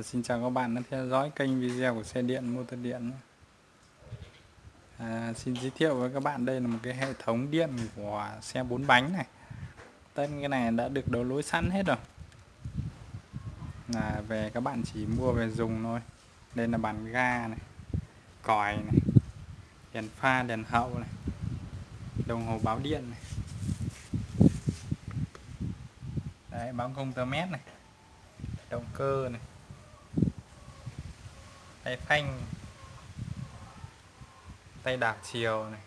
À, xin chào các bạn đã theo dõi kênh video của xe điện motor điện à, xin giới thiệu với các bạn đây là một cái hệ thống điện của xe bốn bánh này. Tên cái này đã được đấu nối sẵn hết rồi. Là về các bạn chỉ mua về dùng thôi. Đây là bàn ga này còi này đèn pha đèn hậu này đồng hồ báo điện này. Đấy báo công tơ mét này động cơ này tay phanh. Tay đạp chiều này.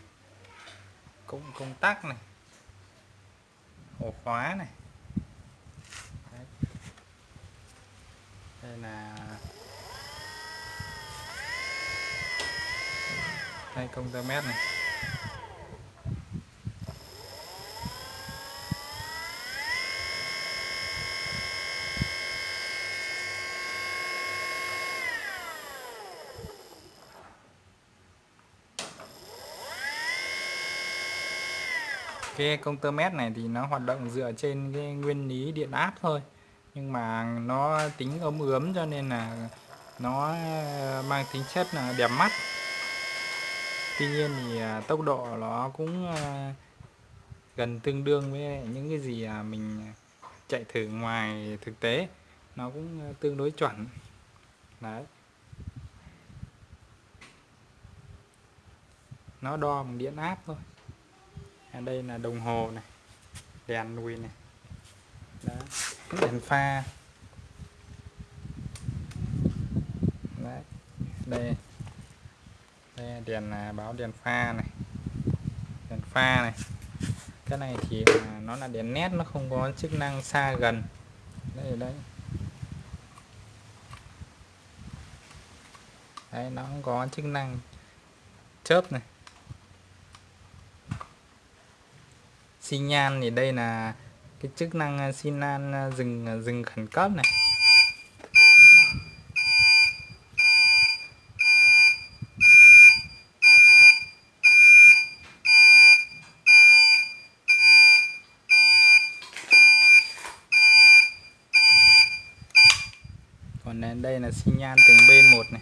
Cũng công tắc này. Ổ khóa này. Đấy. đây là đây công tơ mét này. Cái công tơ mét này thì nó hoạt động dựa trên cái nguyên lý điện áp thôi. Nhưng mà nó tính ấm ướm cho nên là nó mang tính chất là đẹp mắt. Tuy nhiên thì à, tốc độ nó cũng à, gần tương đương với những cái gì à, mình chạy thử ngoài thực tế. Nó cũng tương đối chuẩn. Đấy. Nó đo bằng điện áp thôi à, đây là đồng hồ này đèn lùi này. Đó. đèn pha. Đấy. đây. Đây là đèn là báo đèn pha này. Đèn pha này. Cái này thì nó là đèn nét nó không có chức năng xa gần. Đây đấy đấy nó không có chức năng chớp này. Xi nhan thì đây là cái chức năng à, xi nhan à, dừng dừng à, khẩn cấp này. Còn đây là xi nhan từng bên một này.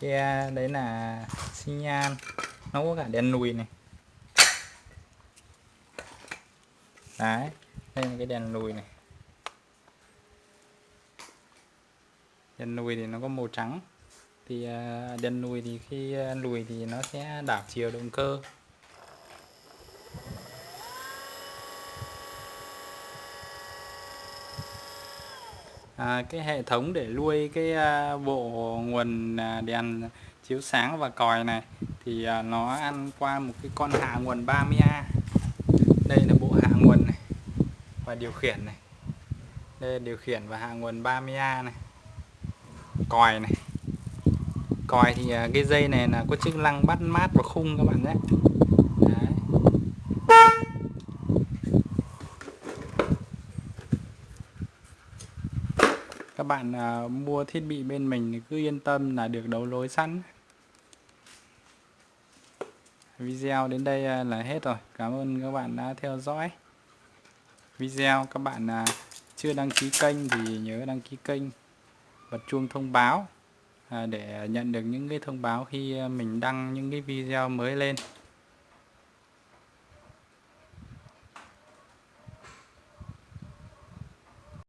Cái à, đấy là xi nhan. Nó có cả đèn lùi này. Đấy, đây là cái đèn lùi này. Đèn lùi thì nó có màu trắng. Thì à, đèn lùi thì khi à, lùi thì nó sẽ đảo chiều động cơ. À, cái hệ thống để nuôi cái à, bộ nguồn à, đèn chiếu sáng và còi này thì à, nó ăn qua một cái con hạ nguồn 30A đây là bộ hạ nguồn này và điều khiển này. Đây là điều khiển và hạ nguồn 30A này. Còi này. Còi thì à, cái dây này là có chức năng bắt mát và khung các bạn nhé. Các bạn à, mua thiết bị bên mình thì cứ yên tâm là được đấu lối sẵn. Video đến đây à, là hết rồi. Cảm ơn các bạn đã theo dõi. Video các bạn à, chưa đăng ký kênh thì nhớ đăng ký kênh bật chuông thông báo à, để nhận được những cái thông báo khi à, mình đăng những cái video mới lên.